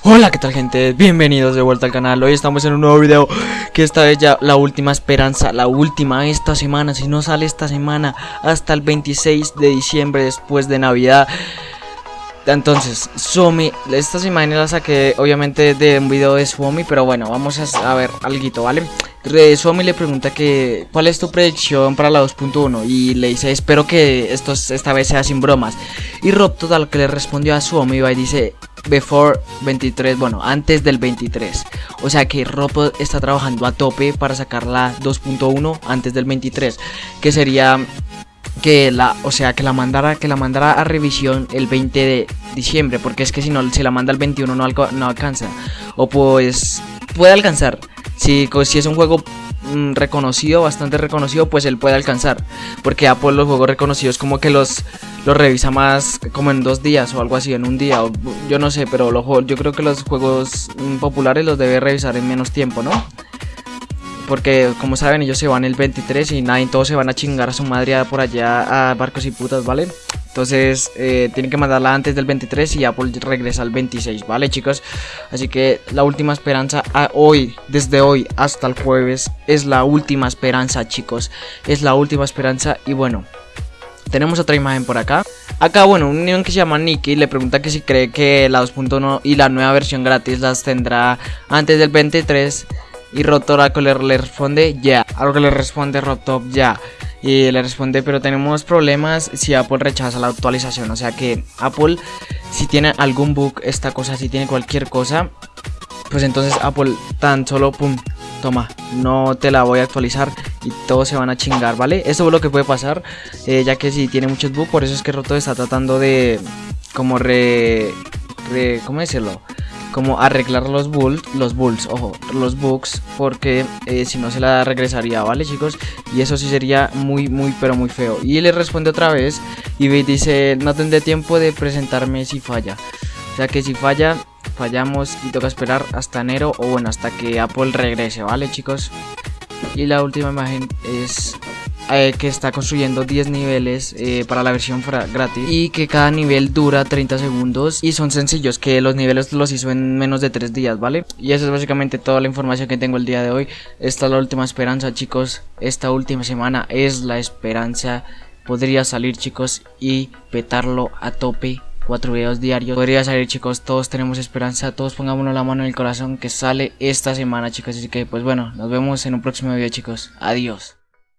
Hola, ¿qué tal gente? Bienvenidos de vuelta al canal. Hoy estamos en un nuevo video que esta vez ya la última esperanza, la última esta semana, si no sale esta semana hasta el 26 de diciembre después de Navidad. Entonces, Suomi, estas imágenes las saqué obviamente de un video de Suomi, pero bueno, vamos a, ver algo, ¿vale? Suomi le pregunta que cuál es tu predicción para la 2.1 y le dice espero que esto esta vez sea sin bromas. Y Rob Total que le respondió a Suomi y dice before 23, bueno, antes del 23. O sea que Rob está trabajando a tope para sacar la 2.1 antes del 23, que sería que la, o sea, que la mandara, que la mandara a revisión el 20 de diciembre, porque es que si no se la manda el 21 no, no alcanza. O pues puede alcanzar. Si, si es un juego reconocido, bastante reconocido, pues él puede alcanzar. Porque Apple los juegos reconocidos como que los, los revisa más como en dos días o algo así, en un día. yo no sé, pero los, yo creo que los juegos mm, populares los debe revisar en menos tiempo, ¿no? Porque como saben ellos se van el 23 y nadie todos se van a chingar a su madre por allá a barcos y putas, ¿vale? Entonces eh, tienen que mandarla antes del 23 y Apple regresa al 26, ¿vale chicos? Así que la última esperanza a hoy, desde hoy hasta el jueves, es la última esperanza chicos. Es la última esperanza y bueno, tenemos otra imagen por acá. Acá, bueno, un niño que se llama Nicky le pregunta que si cree que la 2.1 y la nueva versión gratis las tendrá antes del 23 y Rotoraco le, le responde ya. Algo que le responde Rotop ya. Y le responde, pero tenemos problemas si Apple rechaza la actualización. O sea que Apple, si tiene algún bug, esta cosa, si tiene cualquier cosa, pues entonces Apple tan solo, pum, toma, no te la voy a actualizar y todos se van a chingar, ¿vale? Eso es lo que puede pasar, eh, ya que si tiene muchos bugs, por eso es que Roto está tratando de, como re, re ¿cómo decirlo? Como arreglar los bulls, los bulls, ojo, los bugs, porque eh, si no se la regresaría, ¿vale chicos? Y eso sí sería muy, muy, pero muy feo. Y le responde otra vez y dice, no tendré tiempo de presentarme si falla. O sea que si falla, fallamos y toca esperar hasta enero o bueno, hasta que Apple regrese, ¿vale chicos? Y la última imagen es eh, que está construyendo 10 niveles eh, para la versión gratis y que cada nivel dura 30 segundos y son sencillos, que los niveles los hizo en menos de 3 días, ¿vale? Y esa es básicamente toda la información que tengo el día de hoy. Esta es la última esperanza, chicos. Esta última semana es la esperanza. Podría salir, chicos, y petarlo a tope cuatro videos diarios. Podría salir chicos, todos tenemos esperanza, todos pongámonos la mano en el corazón que sale esta semana chicos. Así que pues bueno, nos vemos en un próximo video chicos. Adiós.